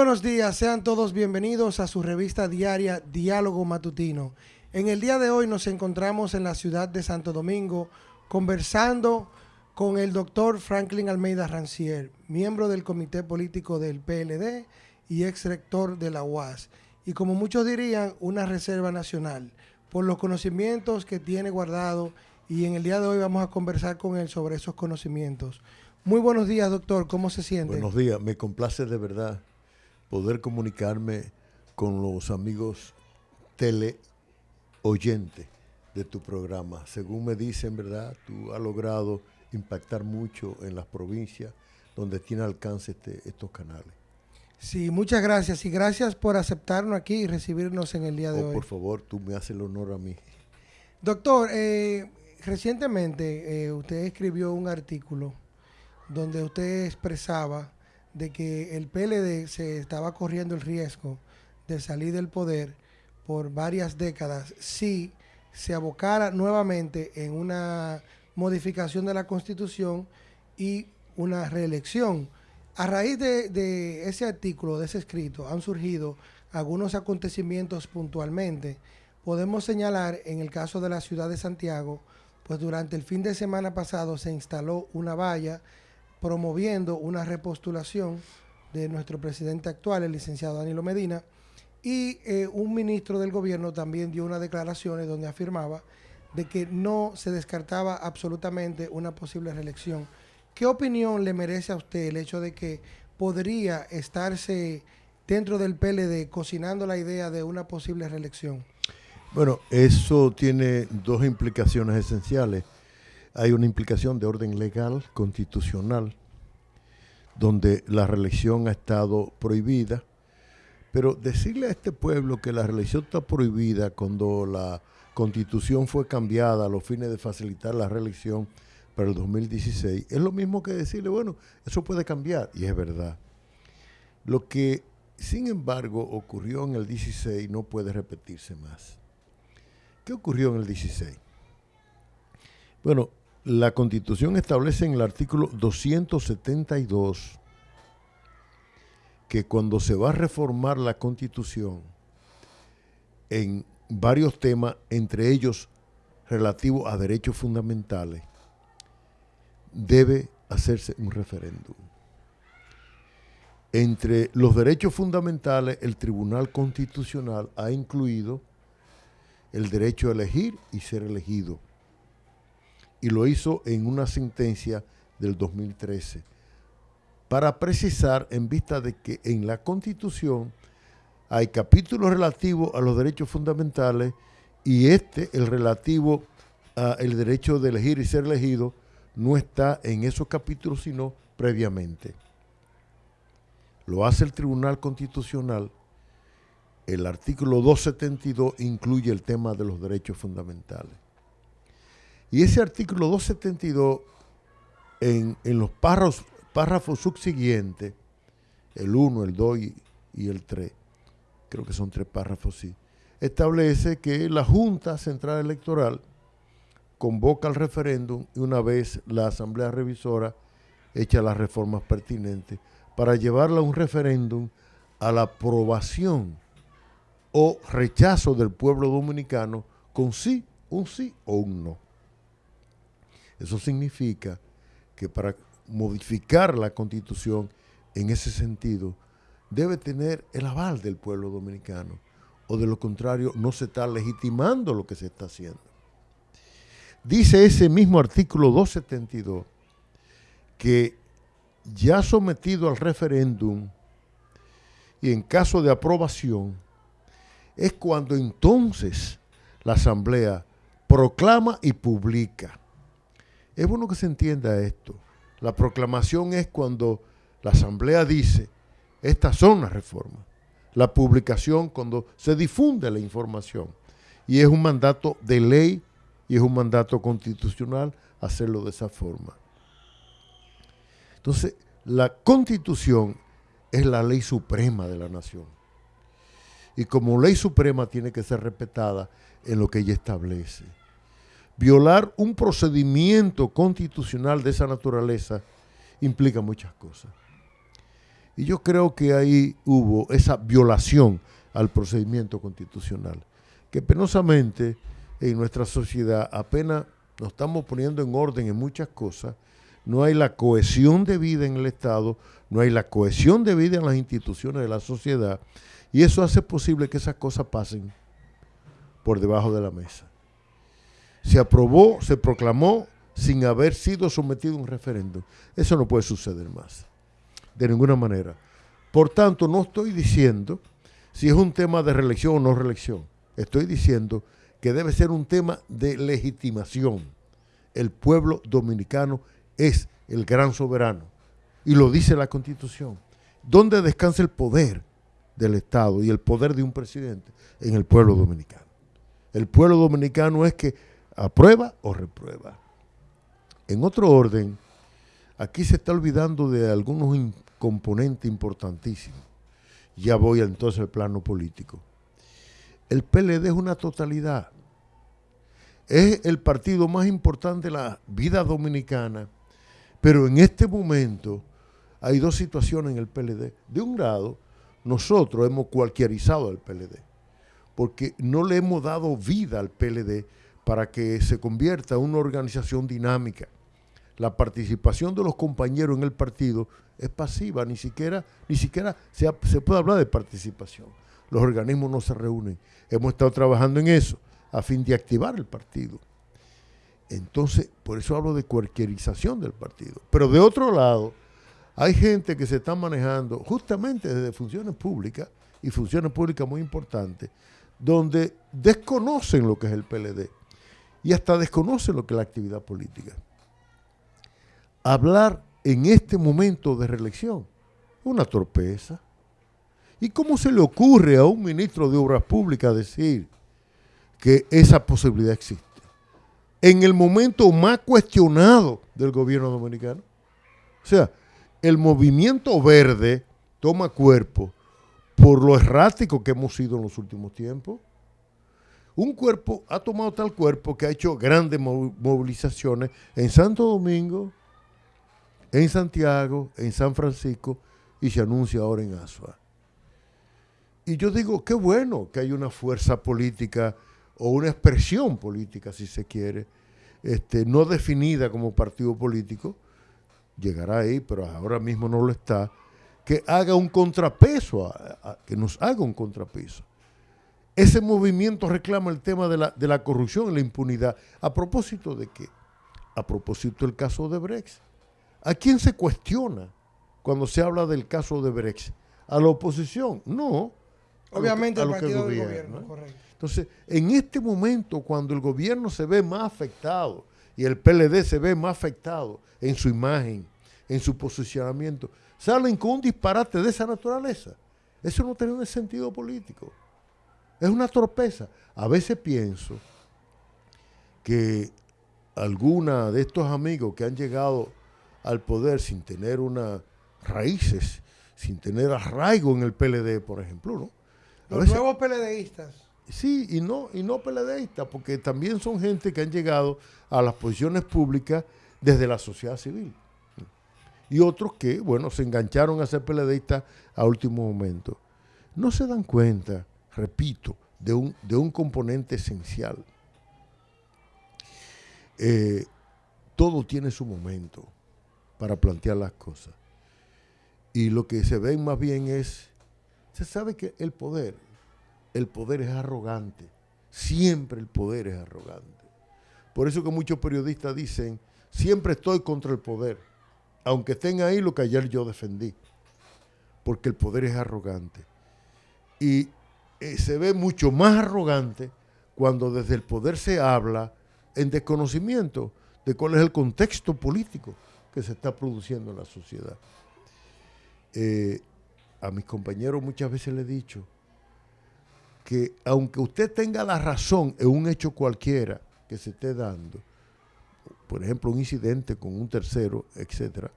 buenos días, sean todos bienvenidos a su revista diaria Diálogo Matutino. En el día de hoy nos encontramos en la ciudad de Santo Domingo conversando con el doctor Franklin Almeida Rancier, miembro del comité político del PLD y ex rector de la UAS, y como muchos dirían, una reserva nacional, por los conocimientos que tiene guardado y en el día de hoy vamos a conversar con él sobre esos conocimientos. Muy buenos días, doctor, ¿cómo se siente? Buenos días, me complace de verdad poder comunicarme con los amigos teleoyentes de tu programa. Según me dicen, ¿verdad? Tú has logrado impactar mucho en las provincias donde tiene alcance este, estos canales. Sí, muchas gracias y gracias por aceptarnos aquí y recibirnos en el día de oh, hoy. Por favor, tú me haces el honor a mí. Doctor, eh, recientemente eh, usted escribió un artículo donde usted expresaba de que el PLD se estaba corriendo el riesgo de salir del poder por varias décadas si se abocara nuevamente en una modificación de la constitución y una reelección. A raíz de, ese artículo, de ese escrito, han surgido algunos acontecimientos puntualmente. Podemos señalar en el caso de la ciudad de Santiago, pues durante el fin de semana pasado se instaló una valla promoviendo una repostulación de nuestro presidente actual, el licenciado Danilo Medina, y eh, un ministro del gobierno también dio unas declaraciones donde afirmaba de que no se descartaba absolutamente una posible reelección. ¿Qué opinión le merece a usted el hecho de que podría estarse dentro del PLD cocinando la idea de una posible reelección? Bueno, eso tiene dos implicaciones esenciales hay una implicación de orden legal, constitucional, donde la reelección ha estado prohibida. Pero decirle a este pueblo que la reelección está prohibida cuando la constitución fue cambiada a los fines de facilitar la reelección para el 2016, es lo mismo que decirle, bueno, eso puede cambiar, y es verdad. Lo que, sin embargo, ocurrió en el 16 no puede repetirse más. ¿Qué ocurrió en el 16? Bueno, la Constitución establece en el artículo 272 que cuando se va a reformar la Constitución en varios temas, entre ellos relativos a derechos fundamentales, debe hacerse un referéndum. Entre los derechos fundamentales, el Tribunal Constitucional ha incluido el derecho a elegir y ser elegido y lo hizo en una sentencia del 2013 para precisar en vista de que en la Constitución hay capítulos relativos a los derechos fundamentales y este, el relativo al derecho de elegir y ser elegido, no está en esos capítulos sino previamente. Lo hace el Tribunal Constitucional. El artículo 272 incluye el tema de los derechos fundamentales. Y ese artículo 272, en, los párrafos, subsiguientes, el 1, el 2 y, el 3, creo que son tres párrafos, sí, establece que la Junta Central Electoral convoca el referéndum y una vez la Asamblea Revisora echa las reformas pertinentes para llevarla a un referéndum a la aprobación o rechazo del pueblo dominicano con sí, un sí o un no. Eso significa que para modificar la constitución en ese sentido debe tener el aval del pueblo dominicano o de lo contrario no se está legitimando lo que se está haciendo. Dice ese mismo artículo 272 que ya sometido al referéndum y en caso de aprobación, es cuando entonces la Asamblea proclama y publica es bueno que se entienda esto. La proclamación es cuando la Asamblea dice, estas son las reformas. La publicación cuando se difunde la información. Y es un mandato de ley y es un mandato constitucional hacerlo de esa forma. Entonces, la constitución es la ley suprema de la nación. Y como ley suprema tiene que ser respetada en lo que ella establece violar un procedimiento constitucional de esa naturaleza implica muchas cosas. Y yo creo que ahí hubo esa violación al procedimiento constitucional, que penosamente en nuestra sociedad apenas nos estamos poniendo en orden en muchas cosas, no hay la cohesión de vida en el Estado, no hay la cohesión de vida en las instituciones de la sociedad, y eso hace posible que esas cosas pasen por debajo de la mesa. Se aprobó, se proclamó sin haber sido sometido a un referéndum. Eso no puede suceder más, de ninguna manera. Por tanto, no estoy diciendo si es un tema de reelección o no reelección. Estoy diciendo que debe ser un tema de legitimación. El pueblo dominicano es el gran soberano. Y lo dice la Constitución. ¿Dónde descansa el poder del Estado y el poder de un presidente? En el pueblo dominicano. El pueblo dominicano es que aprueba o reprueba. En otro orden, aquí se está olvidando de algunos componentes importantísimos. Ya voy entonces al plano político. El PLD es una totalidad. Es el partido más importante de la vida dominicana, pero en este momento hay dos situaciones en el PLD. De un lado, nosotros hemos cualquierizado el PLD, porque no le hemos dado vida al PLD para que se convierta en una organización dinámica. La participación de los compañeros en el partido es pasiva, ni siquiera, ni siquiera se, puede hablar de participación. Los organismos no se reúnen. Hemos estado trabajando en eso a fin de activar el partido. Entonces, por eso hablo de cualquierización del partido. Pero de otro lado, hay gente que se está manejando justamente desde funciones públicas y funciones públicas muy importantes, donde desconocen lo que es el PLD y hasta desconocen lo que es la actividad política. Hablar en este momento de reelección una torpeza. ¿Y cómo se le ocurre a un ministro de Obras Públicas decir que esa posibilidad existe? En el momento más cuestionado del gobierno dominicano. O sea, el movimiento verde toma cuerpo por lo errático que hemos sido en los últimos tiempos. Un cuerpo ha tomado tal cuerpo que ha hecho grandes movilizaciones en Santo Domingo, en Santiago, en San Francisco y se anuncia ahora en Asua. Y yo digo, qué bueno que hay una fuerza política o una expresión política, si se quiere, este, no definida como partido político, llegará ahí, pero ahora mismo no lo está, que haga un contrapeso, que nos haga un contrapeso. Ese movimiento reclama el tema de la, de la corrupción y la impunidad. ¿A propósito de qué? A propósito del caso de Brexit. ¿A quién se cuestiona cuando se habla del caso de Brexit? ¿A la oposición? No. Obviamente al partido del gobierno, correcto. Entonces, en este momento, cuando el gobierno se ve más afectado y el PLD se ve más afectado en su imagen, en su posicionamiento, salen con un disparate de esa naturaleza. Eso no tiene un sentido político. Es una torpeza. A veces pienso que alguna de estos amigos que han llegado al poder sin tener unas raíces, sin tener arraigo en el PLD, por ejemplo, ¿no? Los nuevos PLDistas. Sí, y no, y no PLDistas, porque también son gente que han llegado a las posiciones públicas desde la sociedad civil. Y otros que, bueno, se engancharon a ser PLDistas a último momento. No se dan cuenta, repito, de un, de un componente esencial. Eh, todo tiene su momento para plantear las cosas. Y lo que se ve más bien es, se sabe que el poder, el poder es arrogante. Siempre el poder es arrogante. Por eso que muchos periodistas dicen, siempre estoy contra el poder, aunque estén ahí lo que ayer yo defendí, porque el poder es arrogante. Y eh, se ve mucho más arrogante cuando desde el poder se habla en desconocimiento de cuál es el contexto político que se está produciendo en la sociedad. Eh, a mis compañeros muchas veces les he dicho que aunque usted tenga la razón en un hecho cualquiera que se esté dando, por ejemplo, un incidente con un tercero, etcétera,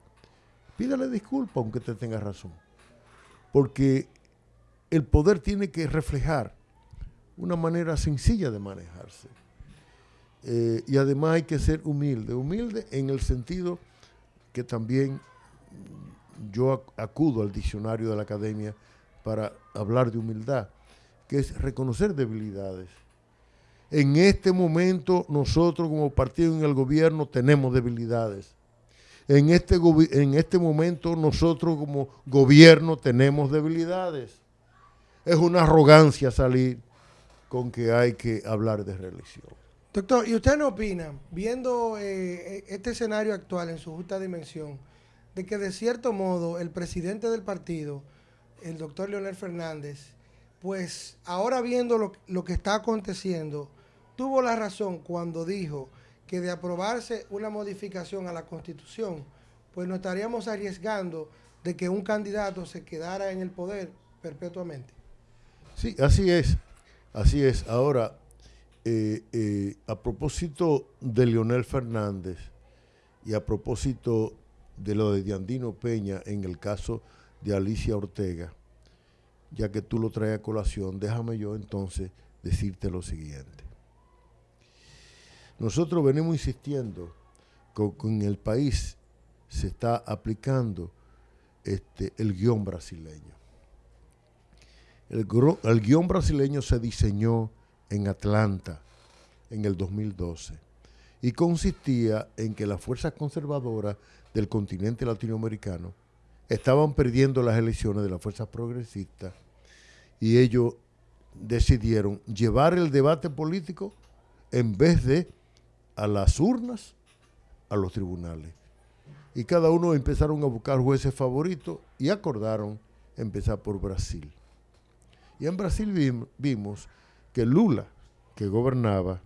pídale disculpas aunque usted tenga razón. Porque el poder tiene que reflejar una manera sencilla de manejarse. Eh, y además hay que ser humilde, humilde en el sentido que también yo acudo al diccionario de la academia para hablar de humildad, que es reconocer debilidades. En este momento nosotros como partido en el gobierno tenemos debilidades. En este, en este momento nosotros como gobierno tenemos debilidades. Es una arrogancia salir con que hay que hablar de reelección. Doctor, ¿y usted no opina, viendo eh, este escenario actual en su justa dimensión, de que de cierto modo el presidente del partido, el doctor Leonel Fernández, pues ahora viendo lo, lo, que está aconteciendo, tuvo la razón cuando dijo que de aprobarse una modificación a la constitución, pues nos estaríamos arriesgando de que un candidato se quedara en el poder perpetuamente. Sí, así es, así es. Ahora, eh, eh, a propósito de Leonel Fernández y a propósito de lo de Diandino Peña en el caso de Alicia Ortega, ya que tú lo traes a colación, déjame yo entonces decirte lo siguiente. Nosotros venimos insistiendo que en el país se está aplicando este, el guion brasileño. El, guion brasileño se diseñó en Atlanta en el 2012 y consistía en que las fuerzas conservadoras del continente latinoamericano estaban perdiendo las elecciones de las fuerzas progresistas y ellos decidieron llevar el debate político en vez de a las urnas, a los tribunales. Y cada uno empezaron a buscar jueces favoritos y acordaron empezar por Brasil. Y en Brasil vimos que Lula, que gobernaba,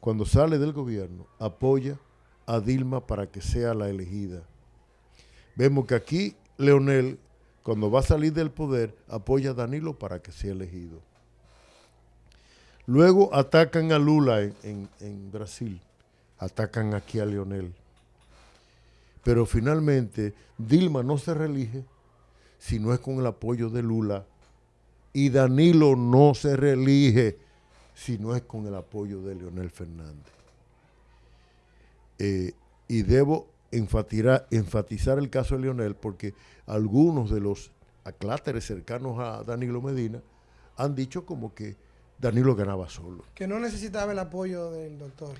cuando sale del gobierno, apoya a Dilma para que sea la elegida. Vemos que aquí Leonel, cuando va a salir del poder, apoya a Danilo para que sea elegido. Luego atacan a Lula en, en Brasil, atacan aquí a Leonel. Pero finalmente Dilma no se reelige si no es con el apoyo de Lula y Danilo no se reelige si no es con el apoyo de Leonel Fernández. Eh, y debo enfatizar, enfatizar el caso de Leonel porque algunos de los acláteres cercanos a Danilo Medina han dicho como que Danilo ganaba solo. Que no necesitaba el apoyo del doctor.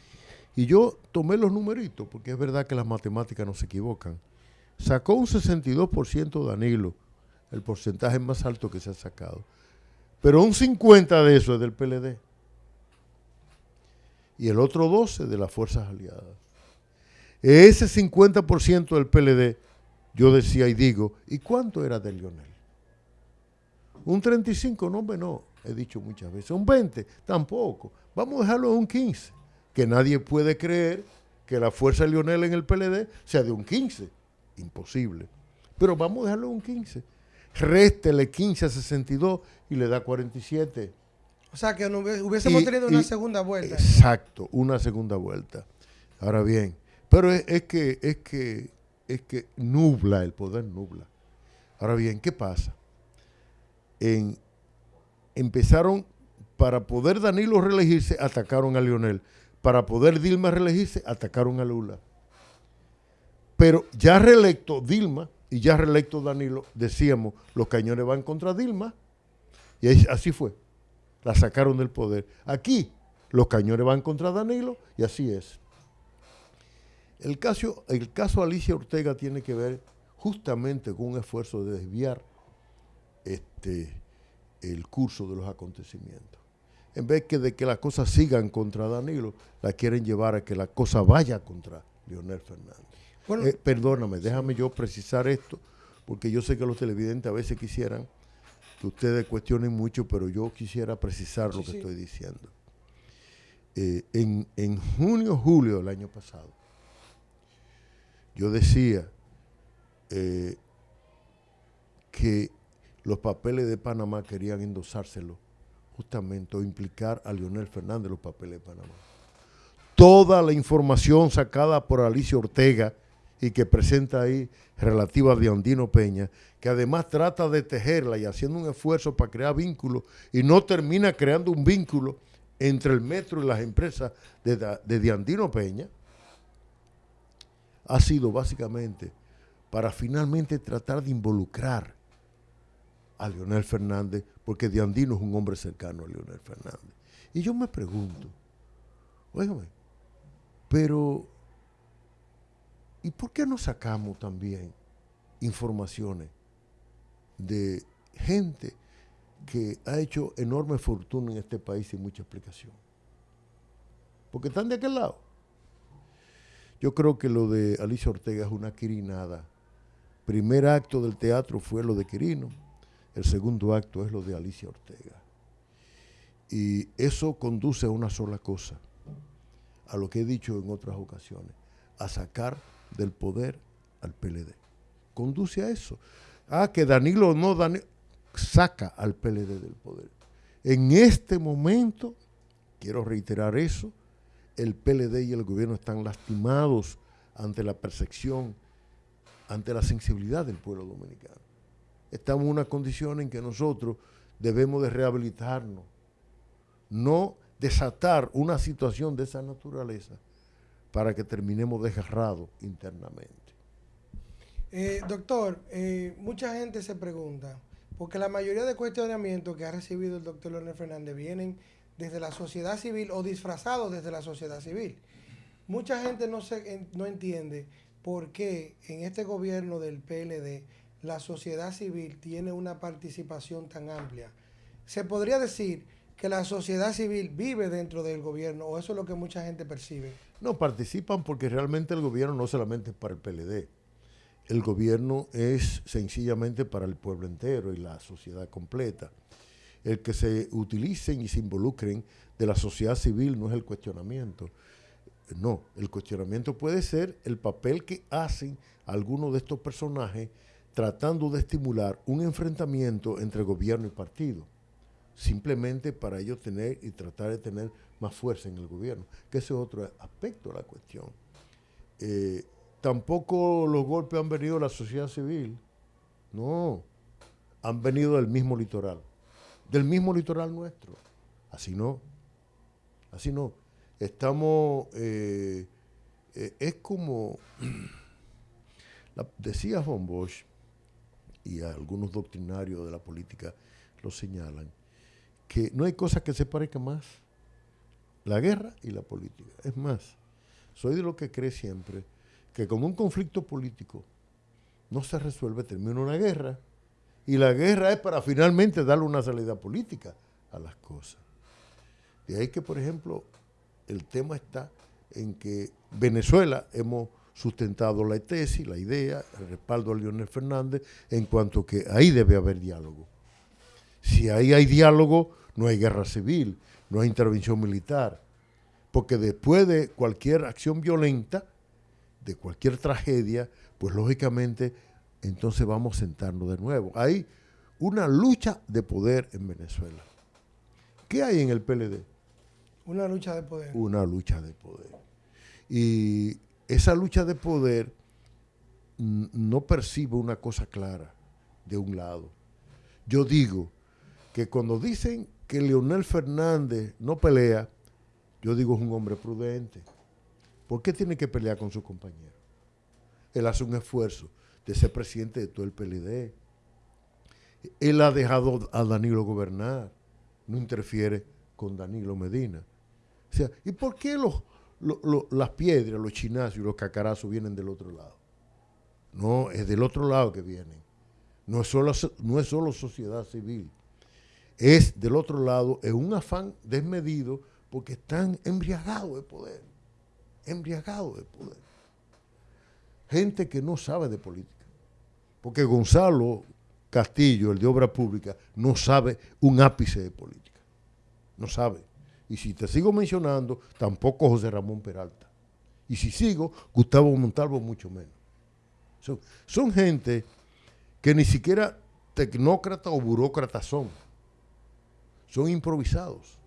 Y yo tomé los numeritos, porque es verdad que las matemáticas no se equivocan. Sacó un 62% Danilo, el porcentaje más alto que se ha sacado. Pero un 50 de eso es del PLD. Y el otro 12 de las fuerzas aliadas. Ese 50% del PLD, yo decía y digo, ¿y cuánto era de Lionel? Un 35, no, no, he dicho muchas veces. Un 20, tampoco. Vamos a dejarlo en un 15. Que nadie puede creer que la fuerza de Lionel en el PLD sea de un 15. Imposible. Pero vamos a dejarlo en un 15 réstele 15 a 62 y le da 47. O sea, que no hubiésemos tenido una segunda vuelta. Exacto, una segunda vuelta. Ahora bien, pero es, que, es, que, es que nubla, el poder nubla. Ahora bien, ¿qué pasa? En, empezaron, para poder Danilo reelegirse, atacaron a Lionel. Para poder Dilma reelegirse, atacaron a Lula. Pero ya reelecto Dilma, y ya reelecto Danilo, decíamos, los cañones van contra Dilma, y así fue, la sacaron del poder. Aquí, los cañones van contra Danilo, y así es. El caso, el caso Alicia Ortega tiene que ver justamente con un esfuerzo de desviar este, el curso de los acontecimientos. En vez que de que las cosas sigan contra Danilo, la quieren llevar a que la cosa vaya contra Leonel Fernández. Eh, perdóname, déjame yo precisar esto, porque yo sé que los televidentes a veces quisieran que ustedes cuestionen mucho, pero yo quisiera precisar lo que estoy diciendo. Eh, en, en junio, julio del año pasado, yo decía eh, que los papeles de Panamá querían endosárselo justamente o implicar a Leonel Fernández los papeles de Panamá. Toda la información sacada por Alicia Ortega, y que presenta ahí relativa a Diandino Peña, que además trata de tejerla y haciendo un esfuerzo para crear vínculos y no termina creando un vínculo entre el metro y las empresas de, de Diandino Peña, ha sido básicamente para finalmente tratar de involucrar a Leonel Fernández, porque Diandino es un hombre cercano a Leonel Fernández. Y yo me pregunto, óigame, pero ¿y por qué no sacamos también informaciones de gente que ha hecho enorme fortuna en este país sin mucha explicación? Porque están de aquel lado. Yo creo que lo de Alicia Ortega es una quirinada. Primer acto del teatro fue lo de Quirino, el segundo acto es lo de Alicia Ortega. Y eso conduce a una sola cosa, a lo que he dicho en otras ocasiones, a sacar del poder al PLD. Conduce a eso. Ah, que Danilo no, Danilo, saca al PLD del poder. En este momento, quiero reiterar eso, el PLD y el gobierno están lastimados ante la percepción, ante la sensibilidad del pueblo dominicano. Estamos en una condición en que nosotros debemos de rehabilitarnos, no desatar una situación de esa naturaleza para que terminemos desgarrados internamente. Eh, doctor, eh, mucha gente se pregunta, porque la mayoría de cuestionamientos que ha recibido el doctor Leonel Fernández vienen desde la sociedad civil o disfrazados desde la sociedad civil. Mucha gente no, se, no entiende por qué en este gobierno del PLD la sociedad civil tiene una participación tan amplia. Se podría decir que la sociedad civil vive dentro del gobierno, o eso es lo que mucha gente percibe. No, participan porque realmente el gobierno no solamente es para el PLD, el gobierno es sencillamente para el pueblo entero y la sociedad completa. El que se utilicen y se involucren de la sociedad civil no es el cuestionamiento. No, el cuestionamiento puede ser el papel que hacen algunos de estos personajes tratando de estimular un enfrentamiento entre gobierno y partido simplemente para ellos tener y tratar de tener más fuerza en el gobierno, que ese es otro aspecto de la cuestión. Eh, tampoco los golpes han venido de la sociedad civil, no, han venido del mismo litoral, del mismo litoral nuestro. Así no, así no. Estamos, eh, eh, es como, decía Von Bosch, y algunos doctrinarios de la política lo señalan, que no hay cosa que se parezca más. La guerra y la política. Es más, soy de lo que cree siempre que como un conflicto político no se resuelve, termina una guerra. Y la guerra es para finalmente darle una salida política a las cosas. De ahí que, por ejemplo, el tema está en que Venezuela hemos sustentado la tesis, la idea, el respaldo a Leonel Fernández, en cuanto que ahí debe haber diálogo. Si ahí hay diálogo, no hay guerra civil, no hay intervención militar. Porque después de cualquier acción violenta, de cualquier tragedia, pues lógicamente entonces vamos a sentarnos de nuevo. Hay una lucha de poder en Venezuela. ¿Qué hay en el PLD? Una lucha de poder. Una lucha de poder. Y esa lucha de poder no percibe una cosa clara de un lado. Yo digo, que cuando dicen que Leonel Fernández no pelea, yo digo es un hombre prudente. ¿Por qué tiene que pelear con su compañero? Él hace un esfuerzo de ser presidente de todo el PLD. Él ha dejado a Danilo gobernar, no interfiere con Danilo Medina. O sea, ¿y por qué los, las piedras, los chinazos y los cacarazos vienen del otro lado? No, es del otro lado que vienen. No es solo, no es solo sociedad civil es del otro lado, es un afán desmedido porque están embriagados de poder, embriagados de poder. Gente que no sabe de política. Porque Gonzalo Castillo, el de Obra Pública, no sabe un ápice de política. No sabe. Y si te sigo mencionando, tampoco José Ramón Peralta. Y si sigo, Gustavo Montalvo mucho menos. Son, son gente que ni siquiera tecnócratas o burócratas son son improvisados.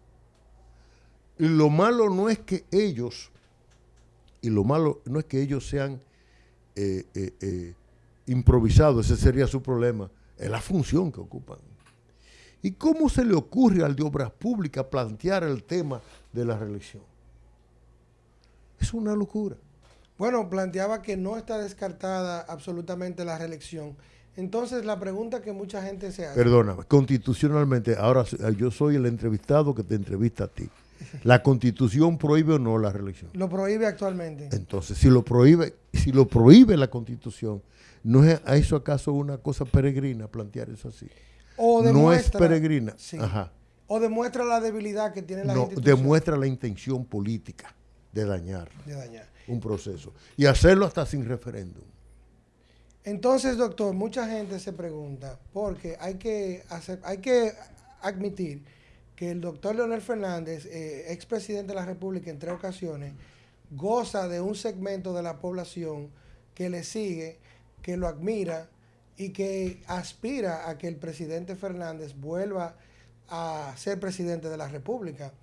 Y lo malo no es que ellos, y lo malo no es que ellos sean eh, eh, eh, improvisados, ese sería su problema, es la función que ocupan. ¿Y cómo se le ocurre al de Obras Públicas plantear el tema de la reelección? Es una locura. Bueno, planteaba que no está descartada absolutamente la reelección. Entonces, la pregunta que mucha gente se hace. Perdona, constitucionalmente, ahora yo soy el entrevistado que te entrevista a ti. ¿La constitución prohíbe o no la reelección? Lo prohíbe actualmente. Entonces, si lo prohíbe, si lo prohíbe la constitución, ¿no es a eso acaso una cosa peregrina plantear eso así? O no es peregrina. Ajá. O demuestra la debilidad que tiene la no, demuestra la intención política de dañar, de dañar un proceso. Y hacerlo hasta sin referéndum. Entonces, doctor, mucha gente se pregunta, porque hay que, hay que admitir que el doctor Leonel Fernández, eh, expresidente de la República en tres ocasiones, goza de un segmento de la población que le sigue, que lo admira y que aspira a que el presidente Fernández vuelva a ser presidente de la República.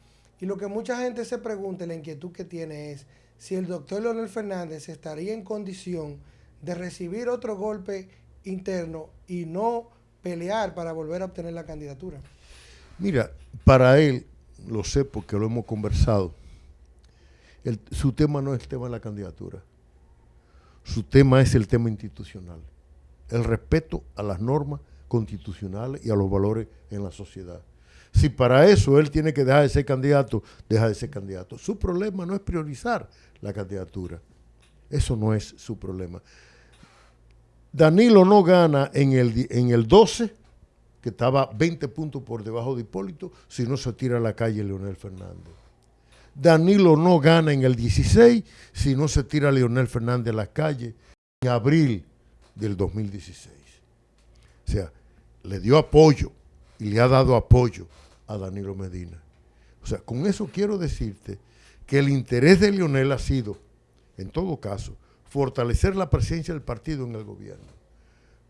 Y lo que mucha gente se pregunta, la inquietud que tiene es si el doctor Leonel Fernández estaría en condición de recibir otro golpe interno y no pelear para volver a obtener la candidatura. Mira, para él, lo sé porque lo hemos conversado, su tema no es el tema de la candidatura, su tema es el tema institucional, el respeto a las normas constitucionales y a los valores en la sociedad. Si para eso él tiene que dejar de ser candidato, deja de ser candidato. Su problema no es priorizar la candidatura. Eso no es su problema. Danilo no gana en el, en el 12, que estaba 20 puntos por debajo de Hipólito, si no se tira a la calle Leonel Fernández. Danilo no gana en el 16 si no se tira a Leonel Fernández a la calle en abril del 2016. O sea, le dio apoyo y le ha dado apoyo a Danilo Medina. O sea, con eso quiero decirte que el interés de Leonel ha sido, en todo caso, fortalecer la presencia del partido en el gobierno.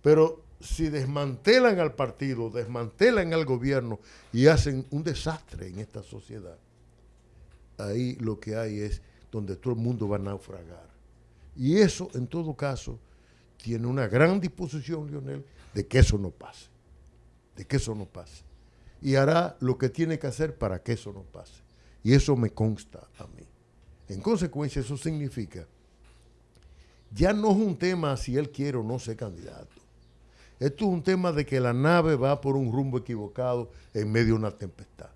Pero si desmantelan al partido, desmantelan al gobierno y hacen un desastre en esta sociedad, ahí lo que hay es donde todo el mundo va a naufragar. Y eso, en todo caso, tiene una gran disposición, Leonel, de que eso no pase. De que eso no pase. Y hará lo que tiene que hacer para que eso no pase. Y eso me consta a mí. En consecuencia, eso significa, ya no es un tema si él quiere o no ser candidato. Esto es un tema de que la nave va por un rumbo equivocado en medio de una tempestad.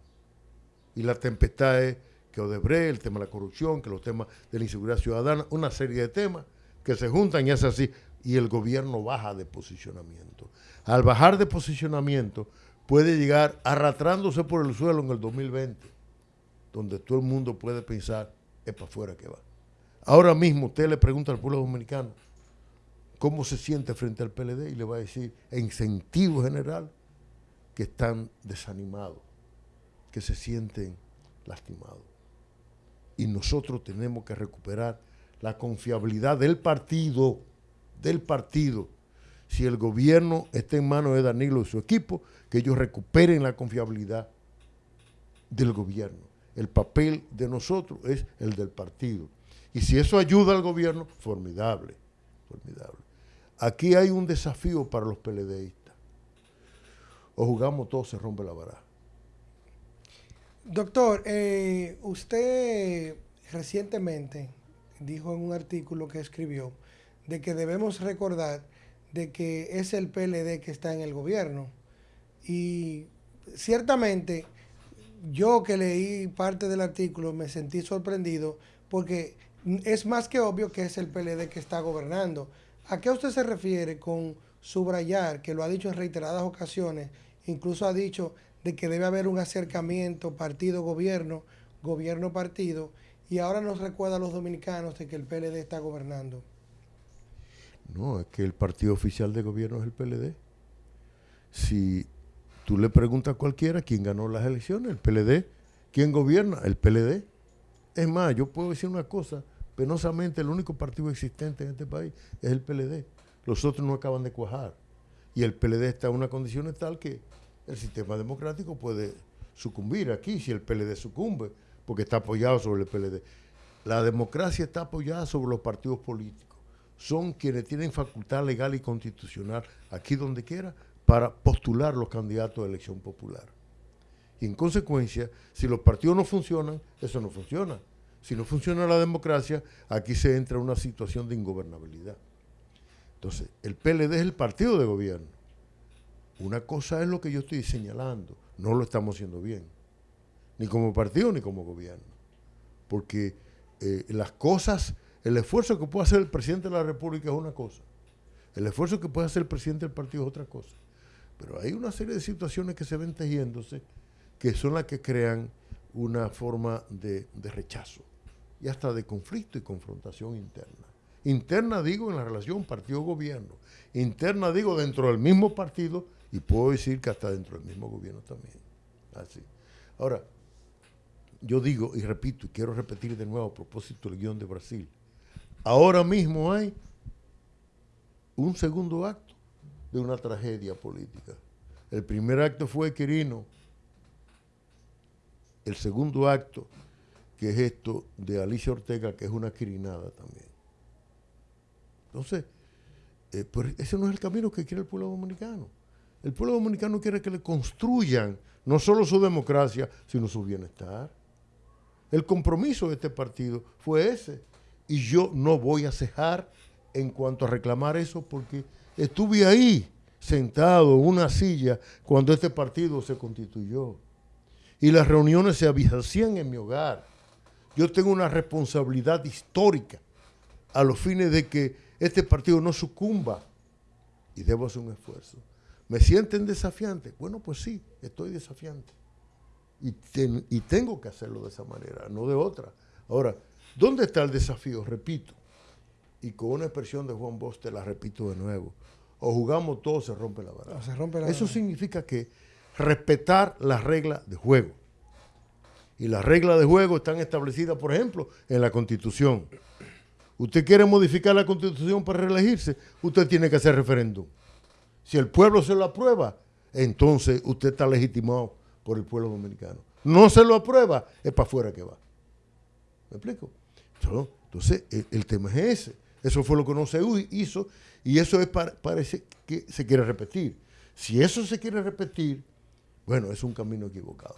Y la tempestad es que Odebrecht, el tema de la corrupción, que los temas de la inseguridad ciudadana, una serie de temas que se juntan y es así. Y el gobierno baja de posicionamiento. Al bajar de posicionamiento, puede llegar arrastrándose por el suelo en el 2020 donde todo el mundo puede pensar, es para afuera que va. Ahora mismo usted le pregunta al pueblo dominicano cómo se siente frente al PLD y le va a decir, en sentido general, que están desanimados, que se sienten lastimados. Y nosotros tenemos que recuperar la confiabilidad del partido, del partido. Si el gobierno está en manos de Danilo y su equipo, que ellos recuperen la confiabilidad del gobierno el papel de nosotros es el del partido. Y si eso ayuda al gobierno, formidable, formidable. Aquí hay un desafío para los PLDistas. O jugamos todos, se rompe la baraja. Doctor, eh, usted recientemente dijo en un artículo que escribió de que debemos recordar de que es el PLD que está en el gobierno. Y ciertamente yo que leí parte del artículo me sentí sorprendido porque es más que obvio que es el PLD que está gobernando. ¿A qué usted se refiere con subrayar, que lo ha dicho en reiteradas ocasiones, incluso ha dicho de que debe haber un acercamiento partido-gobierno, gobierno-partido, y ahora nos recuerda a los dominicanos de que el PLD está gobernando? No, es que el partido oficial de gobierno es el PLD. Si Tú le preguntas a cualquiera quién ganó las elecciones, el PLD. ¿Quién gobierna? El PLD. Es más, yo puedo decir una cosa, penosamente el único partido existente en este país es el PLD. Los otros no acaban de cuajar. Y el PLD está en una condición tal que el sistema democrático puede sucumbir aquí si el PLD sucumbe, porque está apoyado sobre el PLD. La democracia está apoyada sobre los partidos políticos. Son quienes tienen facultad legal y constitucional aquí donde quiera para postular los candidatos de elección popular. Y en consecuencia, si los partidos no funcionan, eso no funciona. Si no funciona la democracia, aquí se entra en una situación de ingobernabilidad. Entonces, el PLD es el partido de gobierno. Una cosa es lo que yo estoy señalando, no lo estamos haciendo bien, ni como partido ni como gobierno. Porque eh, las cosas, el esfuerzo que puede hacer el presidente de la República es una cosa, el esfuerzo que puede hacer el presidente del partido es otra cosa. Pero hay una serie de situaciones que se ven tejiéndose que son las que crean una forma de, de rechazo y hasta de conflicto y confrontación interna. Interna digo en la relación partido-gobierno, interna digo dentro del mismo partido y puedo decir que hasta dentro del mismo gobierno también. Así. Ahora, yo digo y repito, y quiero repetir de nuevo a propósito del guion de Brasil, ahora mismo hay un segundo acto de una tragedia política. El primer acto fue Quirino, el segundo acto, que es esto de Alicia Ortega, que es una quirinada también. Entonces, eh, pues ese no es el camino que quiere el pueblo dominicano. El pueblo dominicano quiere que le construyan no solo su democracia, sino su bienestar. El compromiso de este partido fue ese. Y yo no voy a cejar en cuanto a reclamar eso porque estuve ahí sentado en una silla cuando este partido se constituyó. Y las reuniones se hacían en mi hogar. Yo tengo una responsabilidad histórica a los fines de que este partido no sucumba y debo hacer un esfuerzo. ¿Me sienten desafiante? Bueno, pues sí, estoy desafiante. Y, y tengo que hacerlo de esa manera, no de otra. Ahora, ¿dónde está el desafío? Repito, y con una expresión de Juan Bosch te la repito de nuevo. O jugamos todos, se rompe la baraja. Se rompe la Eso significa que respetar las reglas de juego. Y las reglas de juego están establecidas, por ejemplo, en la Constitución. Usted quiere modificar la Constitución para reelegirse, usted tiene que hacer referéndum. Si el pueblo se lo aprueba, entonces usted está legitimado por el pueblo dominicano. No se lo aprueba, es para afuera que va. ¿Me explico? Entonces, el, tema es ese. Eso fue lo que no se hizo y eso es parece que se quiere repetir. Si eso se quiere repetir, bueno, es un camino equivocado.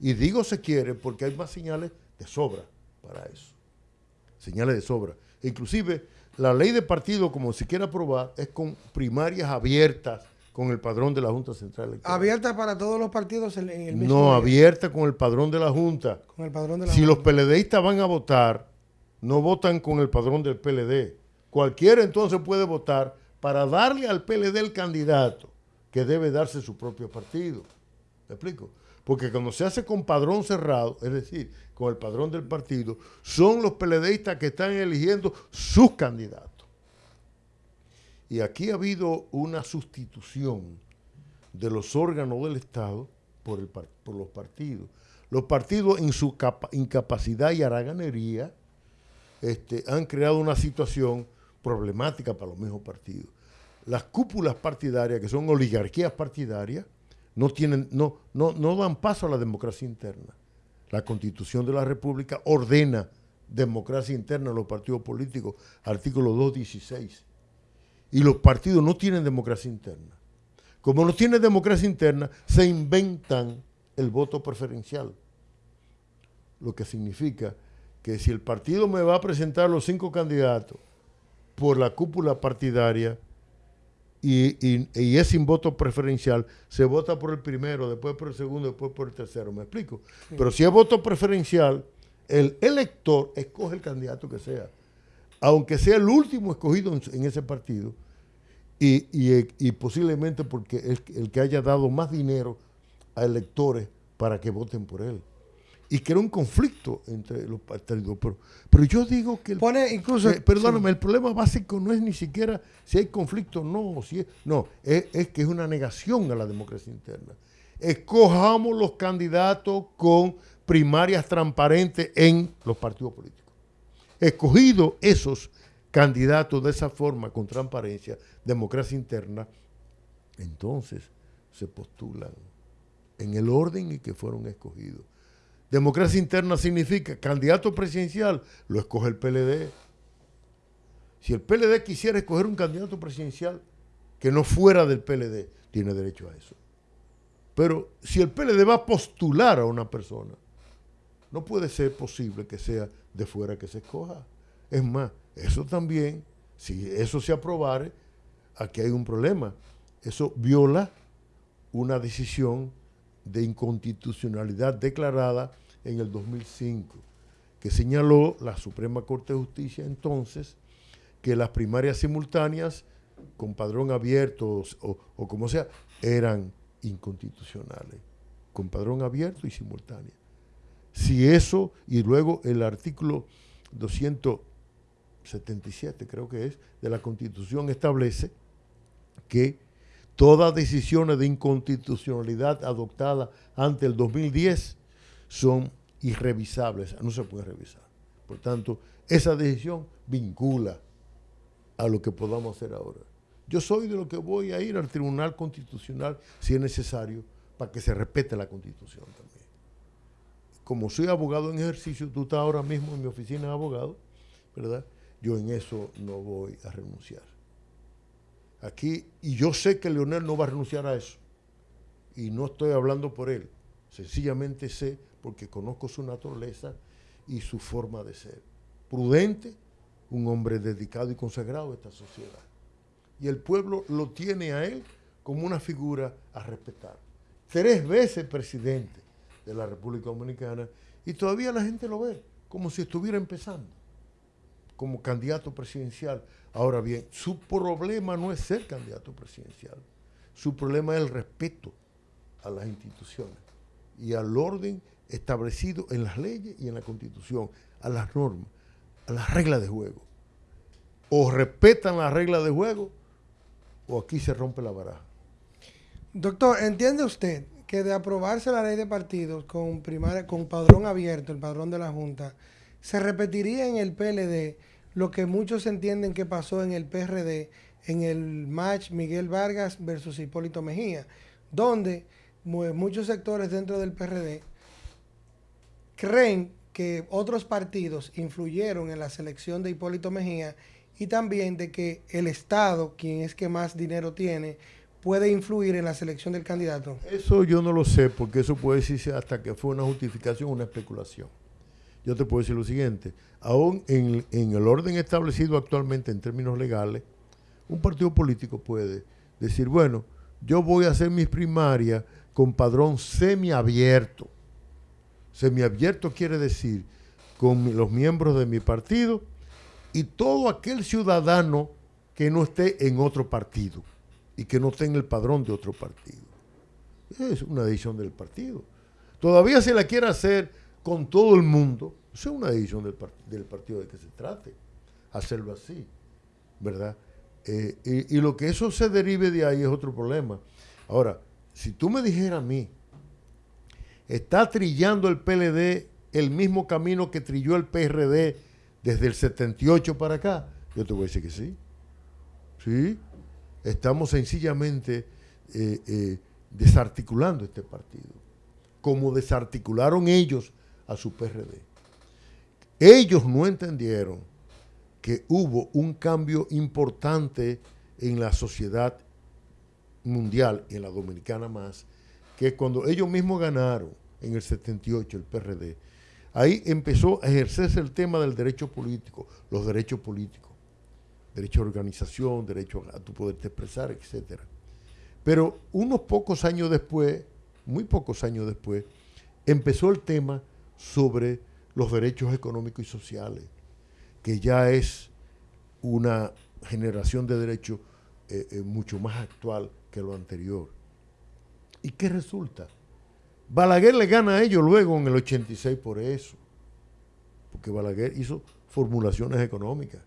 Y digo se quiere porque hay más señales de sobra para eso. Señales de sobra. Inclusive, la ley de partido, como se quiere aprobar, es con primarias abiertas con el padrón de la Junta Central Electoral. ¿Abierta para todos los partidos en el mismo No, abierta con el padrón de la Junta. Con el padrón de la si los PLDistas van a votar, no votan con el padrón del PLD. Cualquiera entonces puede votar para darle al PLD el candidato que debe darse su propio partido. ¿Me explico? Porque cuando se hace con padrón cerrado, es decir, con el padrón del partido, son los PLDistas que están eligiendo sus candidatos. Y aquí ha habido una sustitución de los órganos del Estado por, los partidos. Los partidos en su incapacidad y haraganería este, han creado una situación problemática para los mismos partidos. Las cúpulas partidarias, que son oligarquías partidarias, no, tienen, no, no, no dan paso a la democracia interna. La Constitución de la República ordena democracia interna en los partidos políticos, artículo 216 y los partidos no tienen democracia interna. Como no tienen democracia interna, se inventan el voto preferencial. Lo que significa que si el partido me va a presentar los cinco candidatos por la cúpula partidaria y, es sin voto preferencial, se vota por el primero, después por el segundo, después por el tercero. ¿Me explico? Pero si es voto preferencial, el elector escoge el candidato que sea aunque sea el último escogido en, ese partido, y, posiblemente porque es el que haya dado más dinero a electores para que voten por él. Y que era un conflicto entre los partidos. Pero, pero yo digo que... Pone incluso... perdóname, el problema básico no es ni siquiera si hay conflicto o no. Si es, no, es, es que es una negación a la democracia interna. Escojamos los candidatos con primarias transparentes en los partidos políticos escogido esos candidatos de esa forma, con transparencia, democracia interna, entonces se postulan en el orden en que fueron escogidos. Democracia interna significa candidato presidencial, lo escoge el PLD. Si el PLD quisiera escoger un candidato presidencial que no fuera del PLD, tiene derecho a eso. Pero si el PLD va a postular a una persona, no puede ser posible que sea de fuera que se escoja. Es más, eso también, si eso se aprobare, aquí hay un problema. Eso viola una decisión de inconstitucionalidad declarada en el 2005, que señaló la Suprema Corte de Justicia entonces que las primarias simultáneas con padrón abierto o, como sea, eran inconstitucionales, con padrón abierto y simultáneo. Si eso, y luego el artículo 277, creo que es, de la Constitución establece que todas decisiones de inconstitucionalidad adoptadas ante el 2010 son irrevisables, no se pueden revisar. Por tanto, esa decisión vincula a lo que podamos hacer ahora. Yo soy de lo que voy a ir al Tribunal Constitucional si es necesario para que se respete la Constitución también. Como soy abogado en ejercicio, tú estás ahora mismo en mi oficina de abogado, ¿verdad? Yo en eso no voy a renunciar. Aquí, y yo sé que Leonel no va a renunciar a eso. Y no estoy hablando por él. Sencillamente sé porque conozco su naturaleza y su forma de ser. Prudente, un hombre dedicado y consagrado a esta sociedad y el pueblo lo tiene a él como una figura a respetar. Tres veces presidente de la República Dominicana y todavía la gente lo ve como si estuviera empezando como candidato presidencial. Ahora bien, su problema no es ser candidato presidencial, su problema es el respeto a las instituciones y al orden establecido en las leyes y en la constitución, a las normas, a las reglas de juego. O respetan las reglas de juego o aquí se rompe la baraja. Doctor, ¿entiende usted que de aprobarse la ley de partidos con, primaria, con padrón abierto, el padrón de la Junta, se repetiría en el PLD lo que muchos entienden que pasó en el PRD en el match Miguel Vargas versus Hipólito Mejía, donde muchos sectores dentro del PRD creen que otros partidos influyeron en la selección de Hipólito Mejía y también de que el Estado, quien es que más dinero tiene, puede influir en la selección del candidato? Eso yo no lo sé, porque eso puede decirse hasta que fue una justificación, una especulación. Yo te puedo decir lo siguiente, aún en, en el orden establecido actualmente en términos legales, un partido político puede decir, bueno, yo voy a hacer mis primarias con padrón semiabierto. Semiabierto quiere decir con los miembros de mi partido y todo aquel ciudadano que no esté en otro partido y que no esté en el padrón de otro partido. Es una decisión del partido. Todavía se la quiere hacer con todo el mundo. es una decisión del, del, partido de que se trate. Hacerlo así, ¿verdad? Eh, y, y, lo que eso se derive de ahí es otro problema. Ahora, si tú me dijeras a mí, está trillando el PLD el mismo camino que trilló el PRD desde el 78 para acá, yo te voy a decir que sí. Sí, estamos sencillamente eh, eh, desarticulando este partido, como desarticularon ellos a su PRD. Ellos no entendieron que hubo un cambio importante en la sociedad mundial en la dominicana más, que cuando ellos mismos ganaron en el 78 el PRD, Ahí empezó a ejercerse el tema del derecho político, los derechos políticos, derecho a organización, derecho a tu poderte expresar, etc. Pero unos pocos años después, muy pocos años después, empezó el tema sobre los derechos económicos y sociales, que ya es una generación de derechos eh, eh, mucho más actual que lo anterior. ¿Y qué resulta? Balaguer le gana a ellos luego en el 86 por eso. Porque Balaguer hizo formulaciones económicas.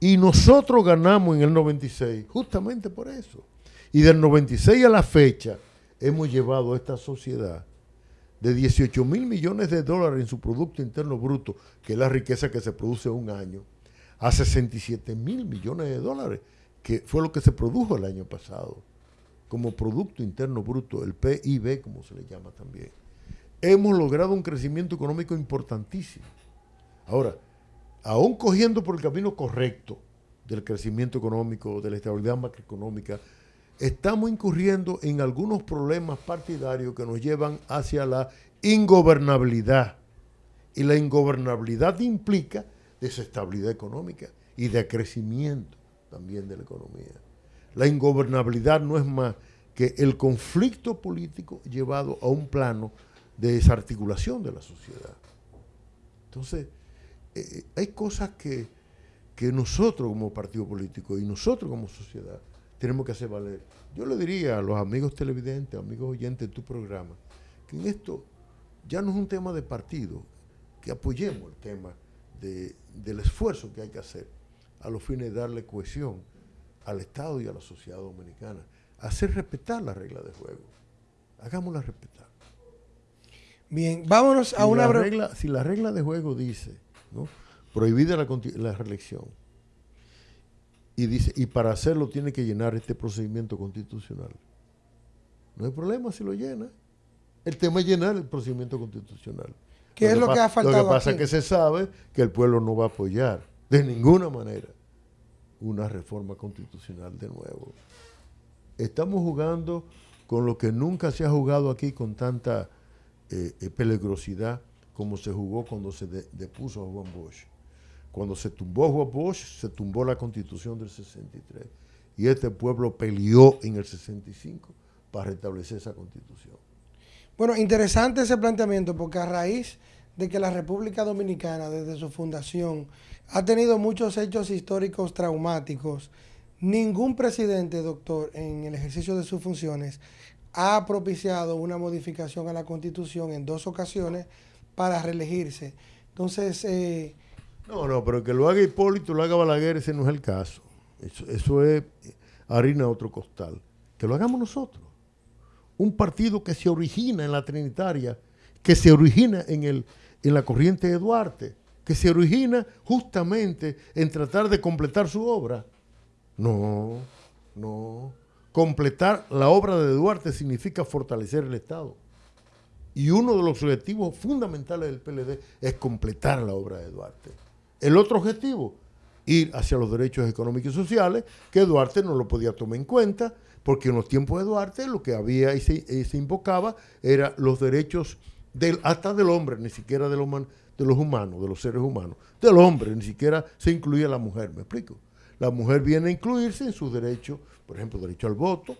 Y nosotros ganamos en el 96 justamente por eso. Y del 96 a la fecha hemos llevado a esta sociedad de 18 mil millones de dólares en su Producto Interno Bruto, que es la riqueza que se produce un año, a 67 mil millones de dólares, que fue lo que se produjo el año pasado como Producto Interno Bruto, el PIB como se le llama también, hemos logrado un crecimiento económico importantísimo. Ahora, aún cogiendo por el camino correcto del crecimiento económico, de la estabilidad macroeconómica, estamos incurriendo en algunos problemas partidarios que nos llevan hacia la ingobernabilidad. Y la ingobernabilidad implica desestabilidad económica y de crecimiento también de la economía. La ingobernabilidad no es más que el conflicto político llevado a un plano de desarticulación de la sociedad. Entonces, eh, eh, hay cosas que, que nosotros como partido político y nosotros como sociedad tenemos que hacer valer. Yo le diría a los amigos televidentes, amigos oyentes de tu programa, que en esto ya no es un tema de partido, que apoyemos el tema del esfuerzo que hay que hacer a los fines de darle cohesión al Estado y a la sociedad dominicana, hacer respetar las reglas de juego. Hagámoslas respetar. Bien, vámonos a una... regla, si la regla de juego dice, ¿no? prohibida la, la reelección, y dice, y para hacerlo tiene que llenar este procedimiento constitucional. No hay problema si lo llena. El tema es llenar el procedimiento constitucional. ¿Qué es lo que ha faltado? Lo que pasa es que se sabe que el pueblo no va a apoyar de ninguna manera una reforma constitucional de nuevo. Estamos jugando con lo que nunca se ha jugado aquí con tanta eh, eh, peligrosidad como se jugó cuando se depuso a Juan Bosch. Cuando se tumbó Juan Bosch, se tumbó la constitución del 63. Y este pueblo peleó en el 65 para restablecer esa constitución. Bueno, interesante ese planteamiento porque a raíz de que la República Dominicana desde su fundación ha tenido muchos hechos históricos traumáticos, ningún presidente, doctor, en el ejercicio de sus funciones ha propiciado una modificación a la Constitución en dos ocasiones para reelegirse. Entonces... Eh, no, no, pero que lo haga Hipólito, lo haga Balaguer, ese no es el caso. Eso, eso es harina de otro costal. Que lo hagamos nosotros. Un partido que se origina en la Trinitaria, que se origina en el en la corriente de Duarte, que se origina justamente en tratar de completar su obra. No, no. Completar la obra de Duarte significa fortalecer el Estado. Y uno de los objetivos fundamentales del PLD es completar la obra de Duarte. El otro objetivo, ir hacia los derechos económicos y sociales, que Duarte no lo podía tomar en cuenta, porque en los tiempos de Duarte lo que había y se, se invocaba eran los derechos hasta del hombre, ni siquiera de los, de los humanos, de los seres humanos, del hombre, ni siquiera se incluía la mujer, ¿me explico? La mujer viene a incluirse en sus derechos, por ejemplo, derecho al voto,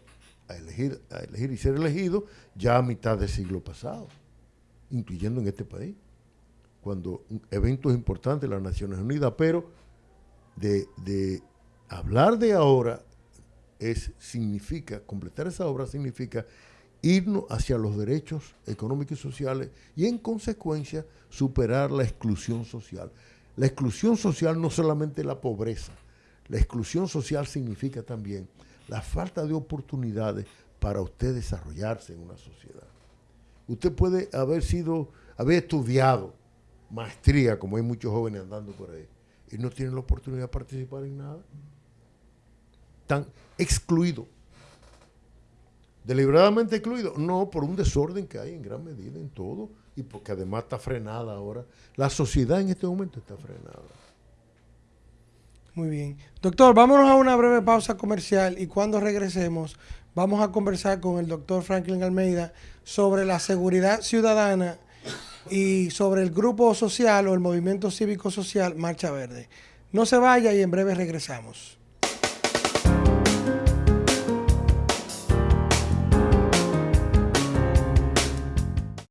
a elegir, a elegir y ser elegido, ya a mitad del siglo pasado, incluyendo en este país, cuando eventos importantes las Naciones Unidas, pero de, de hablar de ahora es, significa, completar esa obra significa irnos hacia los derechos económicos y sociales y en consecuencia superar la exclusión social. La exclusión social no solamente la pobreza, la exclusión social significa también la falta de oportunidades para usted desarrollarse en una sociedad. Usted puede haber sido, haber estudiado maestría, como hay muchos jóvenes andando por ahí, y no tienen la oportunidad de participar en nada. Están excluidos ¿Deliberadamente excluido? No, por un desorden que hay en gran medida en todo y porque además está frenada ahora. La sociedad en este momento está frenada. Muy bien. Doctor, vámonos a una breve pausa comercial y cuando regresemos vamos a conversar con el doctor Franklin Almeida sobre la seguridad ciudadana y sobre el grupo social o el movimiento cívico social Marcha Verde. No se vaya y en breve regresamos.